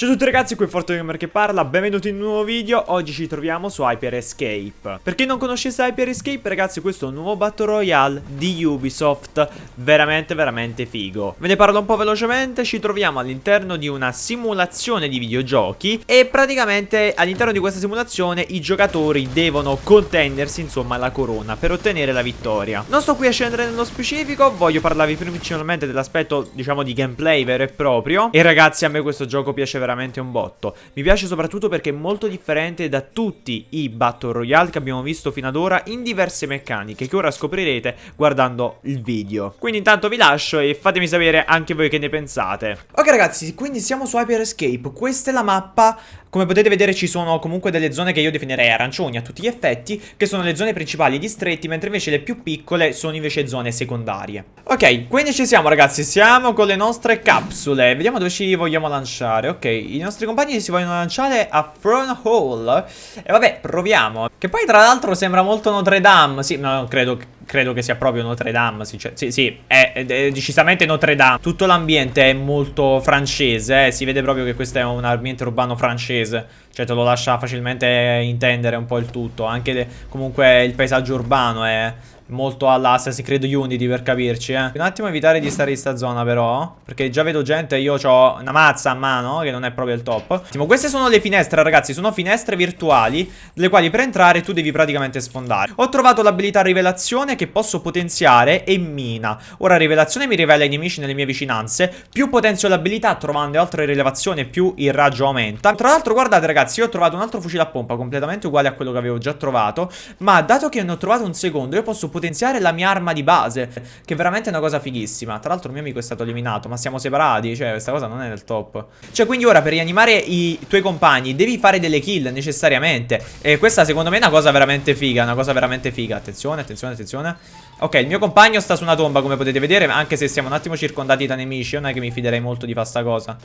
Ciao a tutti ragazzi, qui è ForteGamer che parla, benvenuti in un nuovo video, oggi ci troviamo su Hyper Escape. Per chi non conoscesse Hyper Escape ragazzi, questo è un nuovo Battle Royale di Ubisoft, veramente veramente figo. Ve ne parlo un po' velocemente, ci troviamo all'interno di una simulazione di videogiochi E praticamente all'interno di questa simulazione i giocatori devono contendersi insomma la corona per ottenere la vittoria. Non sto qui a scendere nello specifico, voglio parlarvi principalmente dell'aspetto diciamo di gameplay vero e proprio. E ragazzi a me questo gioco piace veramente veramente un botto. Mi piace soprattutto perché è molto differente da tutti i Battle Royale che abbiamo visto fino ad ora in diverse meccaniche che ora scoprirete guardando il video. Quindi intanto vi lascio e fatemi sapere anche voi che ne pensate. Ok ragazzi, quindi siamo su Hyper Escape. Questa è la mappa come potete vedere ci sono comunque delle zone che io definirei arancioni a tutti gli effetti, che sono le zone principali distretti, mentre invece le più piccole sono invece zone secondarie. Ok, quindi ci siamo ragazzi, siamo con le nostre capsule, vediamo dove ci vogliamo lanciare. Ok, i nostri compagni si vogliono lanciare a Front Hall, e vabbè, proviamo. Che poi tra l'altro sembra molto Notre Dame, sì, no, credo che credo che sia proprio Notre Dame. Sì, cioè, sì, sì è, è, è, decisamente Notre Dame. Tutto l'ambiente è molto francese. Eh? Si vede proprio che questo è un ambiente urbano francese. Cioè, te lo lascia facilmente intendere un po' il tutto. Anche le, comunque il paesaggio urbano è molto all'Assassin's Creed Unity per capirci, eh. Un attimo evitare di stare in sta zona però, perché già vedo gente, io ho una mazza a mano, che non è proprio il top. Attimo, queste sono le finestre, ragazzi, sono finestre virtuali, delle quali per entrare tu devi praticamente sfondare. Ho trovato l'abilità rivelazione che posso potenziare e mina. Ora rivelazione mi rivela i nemici nelle mie vicinanze, più potenzio l'abilità trovando altre rilevazioni più il raggio aumenta. Tra l'altro guardate ragazzi, io ho trovato un altro fucile a pompa completamente uguale a quello che avevo già trovato, ma dato che ne ho trovato un secondo, io posso potenziare la mia arma di base Che è veramente una cosa fighissima. Tra l'altro il mio amico è stato eliminato Ma siamo separati Cioè questa cosa non è del top. Cioè quindi ora per rianimare i tuoi compagni Devi fare delle kill necessariamente. E questa secondo me è una cosa veramente figa Una cosa veramente figa. Attenzione attenzione attenzione. Ok, il mio compagno sta su una tomba come potete vedere Anche se siamo un attimo circondati da nemici Non è che mi fiderei molto di fare sta cosa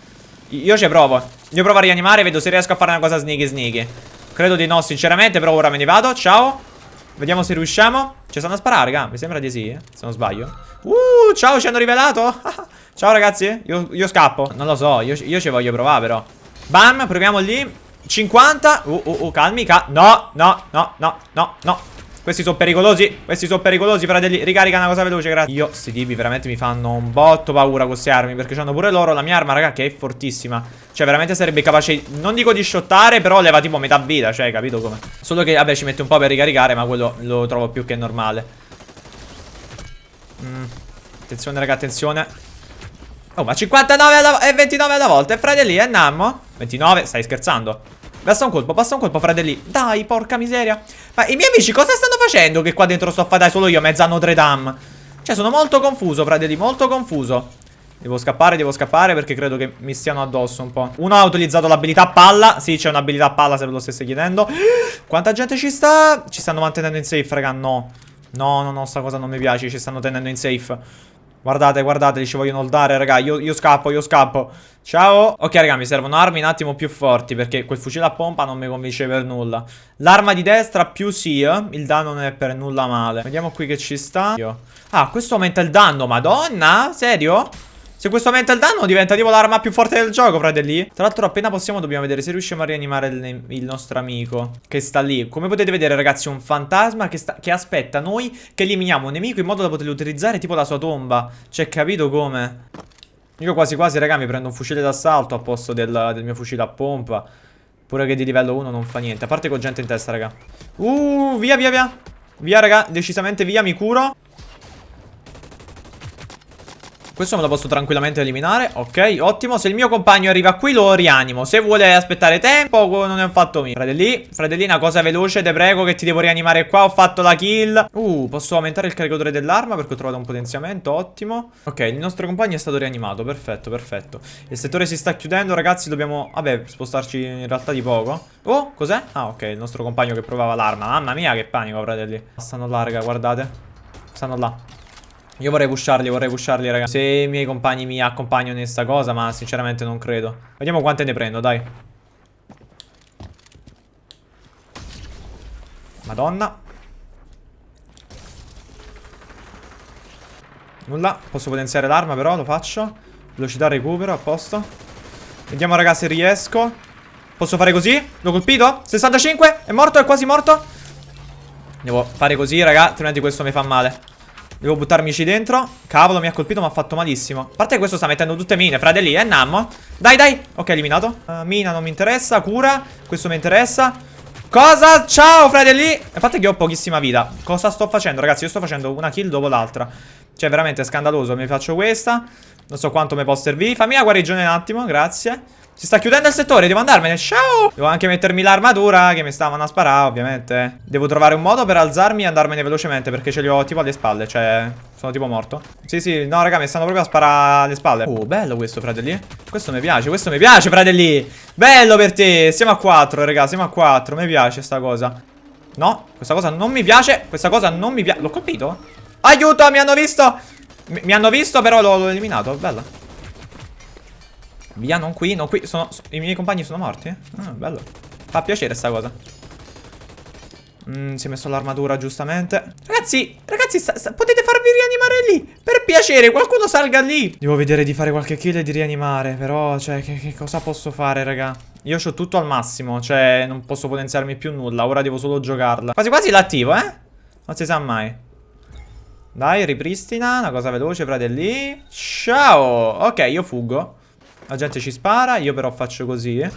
Io ci provo Io provo a rianimare Vedo se riesco a fare una cosa sneaky sneaky Credo di no sinceramente Però ora me ne vado Ciao Vediamo se riusciamo. Ci stanno a sparare, raga. Mi sembra di sì, eh, se non sbaglio. Uh, ciao, ci hanno rivelato. ciao, ragazzi. Io, io, scappo. Non lo so, io, io ci voglio provare, però. Bam, proviamo lì. 50. Uh, uh, uh, calmi, cal No, no, no, no, no, no. Questi sono pericolosi. Questi sono pericolosi, fratelli. Ricarica una cosa veloce, grazie. Io, sti tipi veramente mi fanno un botto paura con queste armi. Perché hanno pure loro la mia arma, raga, che è fortissima. Cioè, veramente sarebbe capace, non dico di shottare, però leva tipo metà vita. Cioè, capito come? Solo che, vabbè, ci mette un po' per ricaricare, ma quello lo trovo più che normale. Mm. Attenzione, raga, attenzione. Oh, ma 59 e 29 alla volta. E fratelli, è Nammo? 29, stai scherzando? Basta un colpo, basta un colpo, fratelli. Dai, porca miseria. Ma i miei amici cosa stanno facendo che qua dentro sto a fare solo io, mezza Notre Dame? Cioè, sono molto confuso, fratelli, molto confuso. Devo scappare, devo scappare perché credo che mi stiano addosso un po'. Uno ha utilizzato l'abilità palla. Sì, c'è un'abilità palla se ve lo stesse chiedendo. Quanta gente ci sta? Ci stanno mantenendo in safe, raga, no. No, no, no, sta cosa non mi piace, ci stanno tenendo in safe. Guardate, guardate, ci vogliono dare, raga. Io, io scappo, io scappo. Ciao. Ok, raga, mi servono armi un attimo più forti perché quel fucile a pompa non mi convince per nulla. L'arma di destra più sì, eh? il danno non è per nulla male. Vediamo qui che ci sta. Ah, questo aumenta il danno, madonna? Serio? Se questo aumenta il danno diventa tipo l'arma più forte del gioco, fratelli. Tra l'altro appena possiamo dobbiamo vedere se riusciamo a rianimare il, il, nostro amico che sta lì. Come potete vedere ragazzi è un fantasma che, sta, che aspetta noi che eliminiamo un nemico in modo da poterlo utilizzare tipo la sua tomba. Cioè capito come? Io quasi quasi raga mi prendo un fucile d'assalto a posto del, del mio fucile a pompa. Pure che di livello 1 non fa niente. A parte con gente in testa raga. Uh, via via via. Via raga, decisamente via, mi curo. Questo me lo posso tranquillamente eliminare. Ok, ottimo. Se il mio compagno arriva qui lo rianimo. Se vuole aspettare tempo non è un fatto mio. Fratelli, fratellina, cosa veloce Te prego che ti devo rianimare qua. Ho fatto la kill. Uh, posso aumentare il caricatore dell'arma Perché ho trovato un potenziamento, ottimo. Ok, il nostro compagno è stato rianimato. Perfetto, perfetto. Il settore si sta chiudendo, ragazzi. Dobbiamo, vabbè, spostarci in realtà di poco. Oh, cos'è? Ah, ok, il nostro compagno che provava l'arma. Mamma mia, che panico, fratelli. Stanno là, raga, guardate. Stanno là io vorrei pusharli, vorrei pusharli, raga. Se i miei compagni mi accompagnano in sta cosa, ma sinceramente non credo. Vediamo quante ne prendo, dai. Madonna. Nulla. Posso potenziare l'arma però, lo faccio. Velocità recupero, a posto. Vediamo raga se riesco Posso fare così? L'ho colpito? 65? È morto? È quasi morto? Devo fare così raga Altrimenti questo mi fa male Devo buttarmici dentro. Cavolo mi ha colpito mi ha fatto malissimo. A parte questo sta mettendo tutte mine. Fratelli eh Nammo. Dai dai. Ok eliminato. Uh, Mina non mi interessa. Cura. Questo mi interessa. Cosa? Ciao fratelli A parte che ho pochissima vita. Cosa sto facendo ragazzi? Io sto facendo una kill dopo l'altra. Cioè veramente scandaloso. Mi faccio questa. Non so quanto mi può servire. Fammi la guarigione un attimo Grazie si sta chiudendo il settore, devo andarmene. Ciao! Devo anche mettermi l'armatura che mi stavano a sparare, ovviamente. Devo trovare un modo per alzarmi e andarmene velocemente perché ce li ho tipo alle spalle, cioè... Sono tipo morto. Sì, sì, no, raga, mi stanno proprio a sparare alle spalle. Oh, bello questo, fratelli. Questo mi piace, questo mi piace, fratelli. Bello per te. Siamo a 4, raga, siamo a 4. Mi piace sta cosa. No, questa cosa non mi piace. Questa cosa non mi piace. L'ho colpito? Aiuto, mi hanno visto. Mi, mi hanno visto, però l'ho eliminato. Bella. Via, non qui, non qui. Sono, I miei compagni sono morti? Ah, bello. Fa piacere sta cosa. Mm, si è messo l'armatura giustamente Ragazzi, ragazzi sta, sta, potete farvi rianimare lì Per piacere, qualcuno salga lì Devo vedere di fare qualche kill e di rianimare Però, cioè, che, che cosa posso fare, raga? Io ho tutto al massimo Cioè, non posso potenziarmi più nulla Ora devo solo giocarla Quasi quasi l'attivo, eh? Non si sa mai Dai, ripristina Una cosa veloce, fratelli Ciao Ok, io fuggo la gente ci spara, io però faccio così.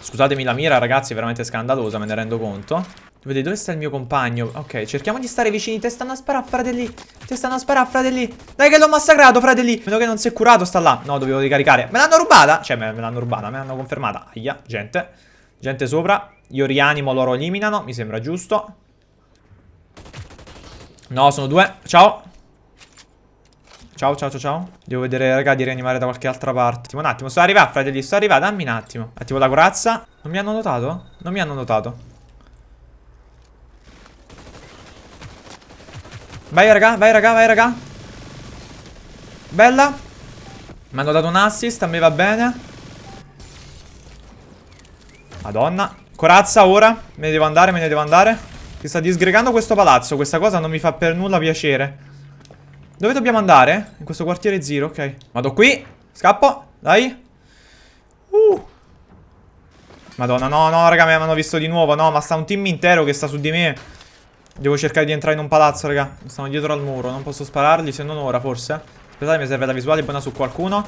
Scusatemi la mira, ragazzi, è veramente scandalosa, me ne rendo conto. Vedete, dove sta il mio compagno? Ok, cerchiamo di stare vicini. Te stanno a sparare, fratelli. Te stanno a sparare, fratelli. Dai che l'ho massacrato, fratelli. Vedo che non si è curato, sta là. No, dovevo ricaricare. Me l'hanno rubata? Cioè, me, me l'hanno rubata, me l'hanno confermata. Aia, gente. Gente sopra. Io rianimo, loro eliminano. Mi sembra giusto. No, sono due. Ciao. Ciao, ciao, ciao, ciao. Devo vedere, raga, di rianimare da qualche altra parte. Un attimo. Sto arrivando, fratelli. Sto arrivando. Dammi un attimo. Attivo la corazza. Non mi hanno notato? Non mi hanno notato. Vai, raga. Vai, raga. Vai, raga. Bella. Mi hanno dato un assist. A me va bene. Madonna. Corazza ora. Me ne devo andare, me ne devo andare. Si sta disgregando questo palazzo. Questa cosa non mi fa per nulla piacere. Dove dobbiamo andare? In questo quartiere zero, ok. Vado qui. Scappo. Dai. Uh. Madonna, no, no, raga, mi hanno visto di nuovo. No, ma sta un team intero che sta su di me. Devo cercare di entrare in un palazzo, raga. Stanno dietro al muro. Non posso spararli, se non ora, forse. Aspettate, mi serve la visuale buona su qualcuno.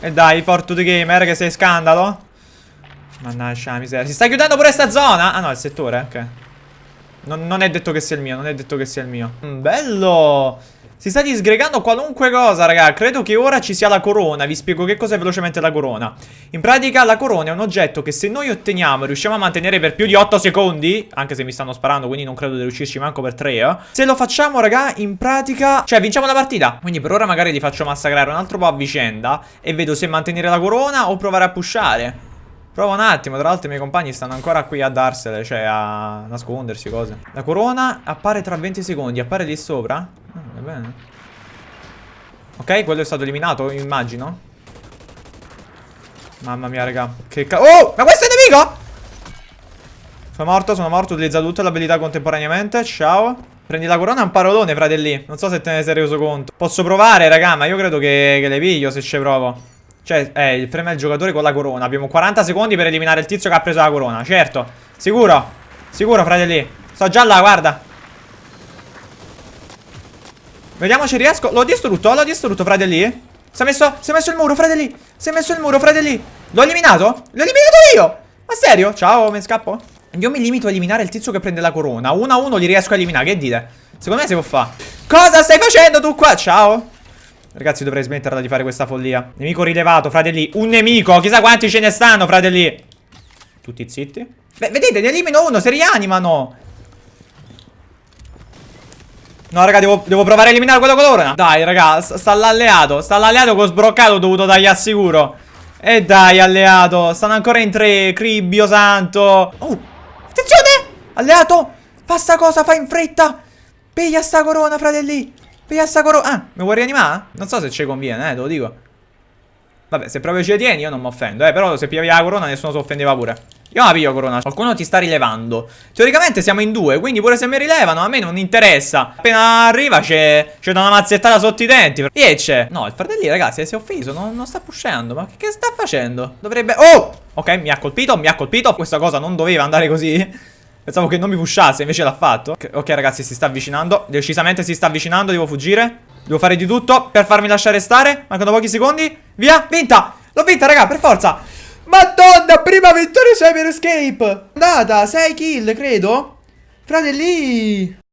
E dai, Fortune Gamer, che sei scandalo. Mannaggia miseria. Si sta chiudendo pure sta zona? Ah, no, il settore, ok. Non, non, è detto che sia il mio, non è detto che sia il mio. Mm, bello! Si sta disgregando qualunque cosa, raga. Credo che ora ci sia la corona. Vi spiego che cos'è velocemente la corona. In pratica la corona è un oggetto che se noi otteniamo e riusciamo a mantenere per più di 8 secondi, anche se mi stanno sparando, quindi non credo di riuscirci manco per 3, eh. Se lo facciamo, raga, in pratica... Cioè, vinciamo la partita. Quindi per ora magari li faccio massacrare un altro po' a vicenda e vedo se mantenere la corona o provare a pushare. Prova un attimo, tra l'altro i miei compagni stanno ancora qui a darsele, cioè a nascondersi, cose. La corona appare tra 20 secondi, appare lì sopra? Bene. Ok, quello è stato eliminato, immagino. Mamma mia, raga. Che ca... Oh! Ma questo è nemico? Sono morto, sono morto. Tutte le abilità contemporaneamente. Ciao. Prendi la corona è un parolone, fratelli. Non so se te ne sei reso conto. Posso provare, raga, ma io credo che, che le piglio se ci provo. Cioè, eh, il frame del giocatore con la corona. Abbiamo 40 secondi per eliminare il tizio che ha preso la corona. Certo. Sicuro. Sicuro, fratelli. Sto già là, guarda. Vediamo se riesco. L'ho distrutto, l'ho distrutto, fratelli Si è messo, si è messo il muro, fratelli Si è messo il muro, fratelli L'ho eliminato? L'ho eliminato io? Ma serio? Ciao, mi scappo? Io mi limito a eliminare il tizio che prende la corona. Uno a uno li riesco a eliminare, che dite? Secondo me si può fare. Cosa stai facendo tu qua? Ciao. Ragazzi dovrei smetterla di fare questa follia. Nemico rilevato, fratelli Un nemico, chissà quanti ce ne stanno, fratelli Tutti zitti. Beh, vedete, ne elimino uno, si rianimano No raga devo, devo, provare a eliminare quello con l'ora Dai raga sta l'alleato. Sta l'alleato ho sbroccato ho dovuto dargli assicuro E dai alleato. Stanno ancora in tre. Cribbio santo. Oh Attenzione! Alleato Fa sta cosa fa in fretta. Piglia sta corona fratelli. Piglia sta corona Ah mi vuoi rianimare? Non so se ci conviene eh te lo dico. Vabbè se proprio ci tieni io non mi offendo eh Però se pigliavi la corona nessuno si offendeva pure Io la piglio Corona. Qualcuno ti sta rilevando. Teoricamente siamo in due, quindi pure se mi rilevano a me non interessa. Appena arriva c'è c'è una mazzettata sotto i denti. E c'è. No, il fratelli, ragazzi, si è offeso. Non, non sta pushando. Ma che, che sta facendo? Dovrebbe... Oh! Ok, mi ha colpito, mi ha colpito. Questa cosa non doveva andare così. Pensavo che non mi pushasse, invece l'ha fatto. Ok, ragazzi, si sta avvicinando. Decisamente si sta avvicinando, devo fuggire. Devo fare di tutto per farmi lasciare stare. Mancano pochi secondi. Via, vinta! L'ho vinta, raga, per forza! Madonna, prima vittoria su Hyper Escape! Andata, 6 kill, credo. Fratelli!